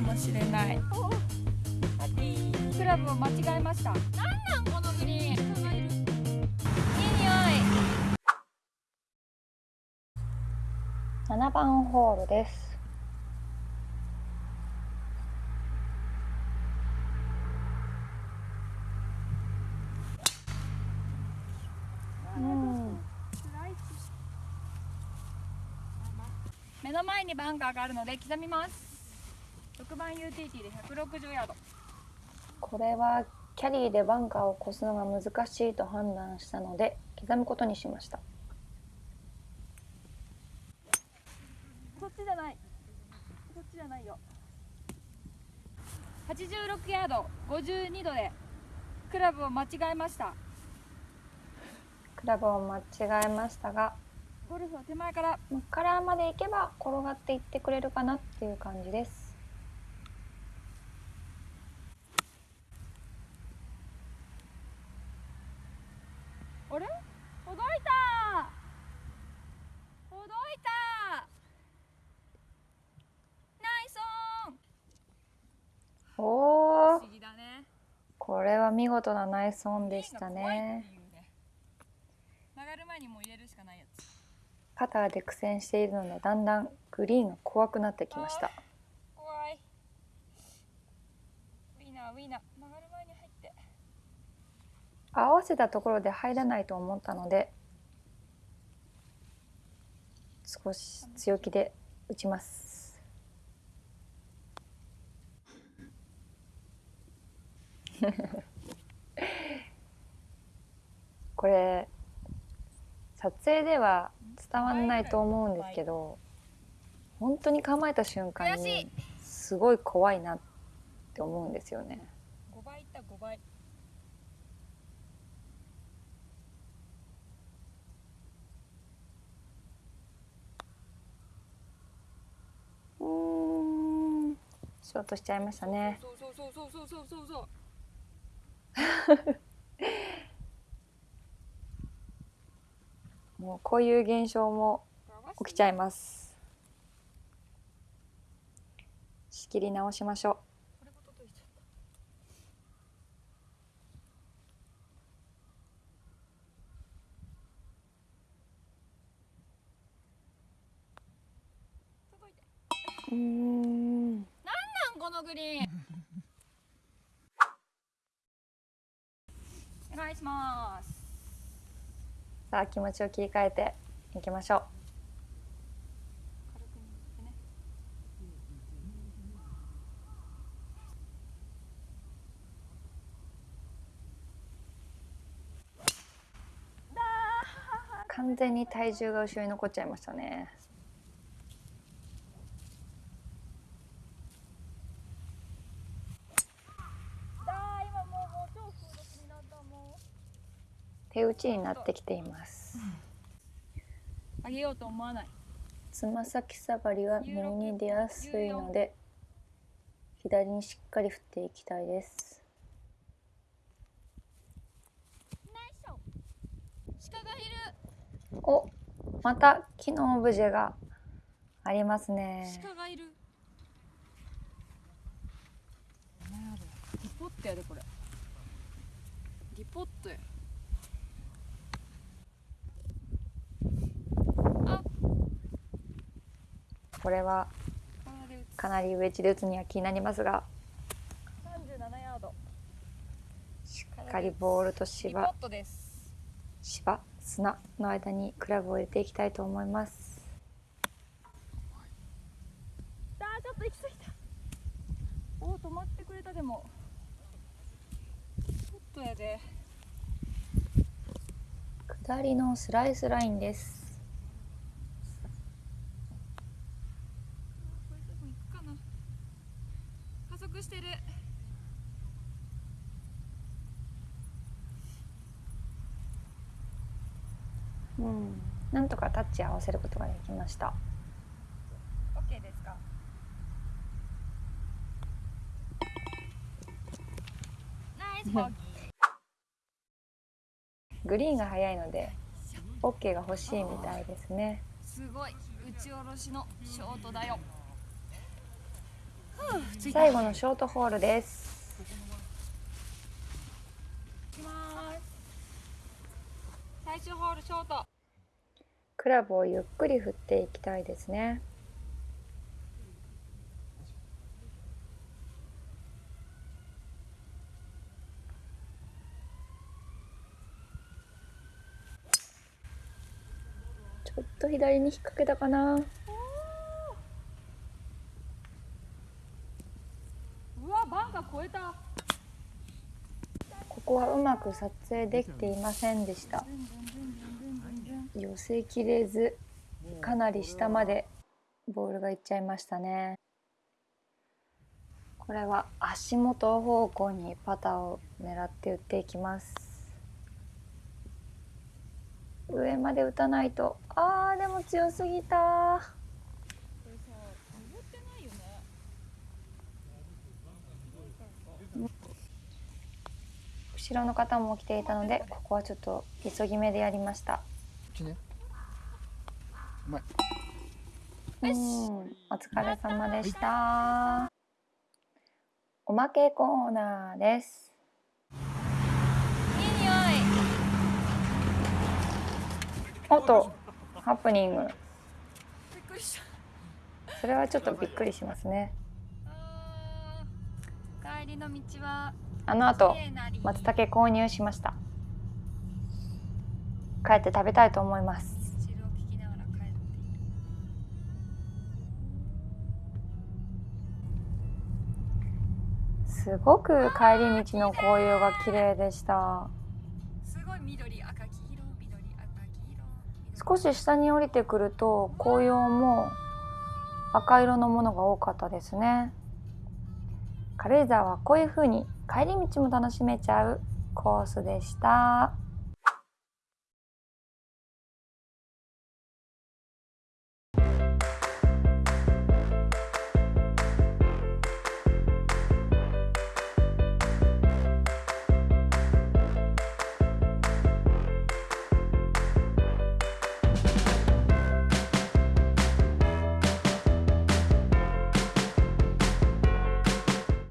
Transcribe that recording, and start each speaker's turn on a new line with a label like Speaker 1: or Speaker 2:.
Speaker 1: かもしれない。クラブを間違えました。なんなんこのグリーン。いい匂い。
Speaker 2: 7番ホールです。うん。
Speaker 1: 目の前にバンカーがあるので刻みます6番 UTT で160ヤード。
Speaker 2: これはキャリーでバンカーを越すのが難しいと判断したので刻むことにしました。
Speaker 1: そっちじゃない。そっちじゃないよ。86ヤード52度でクラブを間違えました。
Speaker 2: クラブを間違えましたが
Speaker 1: ゴルフは手前から。
Speaker 2: カラーまで行けば転がっていってくれるかなっていう感じです
Speaker 1: あれほどいたほどいたナイスオン
Speaker 2: おお
Speaker 1: 不思議だね
Speaker 2: これは見事なナイスオンでしたね。
Speaker 1: 曲がる前にもう入れるしかないやつ
Speaker 2: パターで苦戦しているのでだんだんグリーンが怖くなってきました。
Speaker 1: 怖い。ウィーナーウィーナー曲がる前に入って。
Speaker 2: 合わせたところで入らないと思ったので少し強気で打ちます これ撮影では伝わんないと思うんですけど本当に構えた瞬間にすごい怖いなって思うんですよね。
Speaker 1: 5倍いった5倍
Speaker 2: うーんショートしちゃいましたね。
Speaker 1: そうそうそうそうそうそうそうそう
Speaker 2: もうこういう現象も起きちゃいます。仕切り直しましょう。うーん。
Speaker 1: なんこのグリーン お願いします
Speaker 2: さあ気持ちを切り替えていきましょう。完全に体重が後ろに残っちゃいましたね。
Speaker 1: だー今もうもう超風力になったも
Speaker 2: 手打ちになってきています。
Speaker 1: うあげようと思わない。
Speaker 2: つま先下がりは右に出やすいので左にしっかり振っていきたいです。お、また木のオブジェがありますね。
Speaker 1: 鹿がいる。リポットやでこれ。リポットや
Speaker 2: これはかなりウェッジで打つには気になりますが、
Speaker 1: 37ヤード。
Speaker 2: しっかりボールと芝。芝？砂の間にクラブを入れていきたいと思います。
Speaker 1: あーちょっと行き過ぎた。おー止まってくれたでも。ちょっとやで。
Speaker 2: 下りのスライスラインです
Speaker 1: これでも行くかなしてる。
Speaker 2: うん。なんとかタッチ合わせることができました。
Speaker 1: OK ですか？ナイスボギー。
Speaker 2: グリーンが速いので OK が欲しいみたいですね。
Speaker 1: すごい。打ち下ろしのショートだよ
Speaker 2: 最後のショートホールです。
Speaker 1: 行きます。最終ホールショート。
Speaker 2: クラブをゆっくり振っていきたいですね。ちょっと左に引っ掛けたかな
Speaker 1: うわバンカー越えた
Speaker 2: ここはうまく撮影できていませんでした。寄せきれずかなり下までボールがいっちゃいましたね。これは足元方向にパターを狙って打っていきます。上まで打たないと。あーでも強すぎた
Speaker 1: これさ登ってないよね
Speaker 2: 後ろの方も来ていたのでここはちょっと急ぎ目でやりました。
Speaker 3: ちね。うまい。
Speaker 2: うん。お疲れ様でした。おまけコーナーです。
Speaker 1: いい匂い。
Speaker 2: おっとハプニング。それはちょっとびっくりしますね。
Speaker 1: 帰りの道は
Speaker 2: あの後松茸購入しました。帰って食べたいと思います。すごく帰り道の紅葉が綺麗でした。
Speaker 1: すごい緑赤黄色緑赤黄色
Speaker 2: 少し下に降りてくると紅葉も赤色のものが多かったですね。軽井沢はこういう風に帰り道も楽しめちゃうコースでした。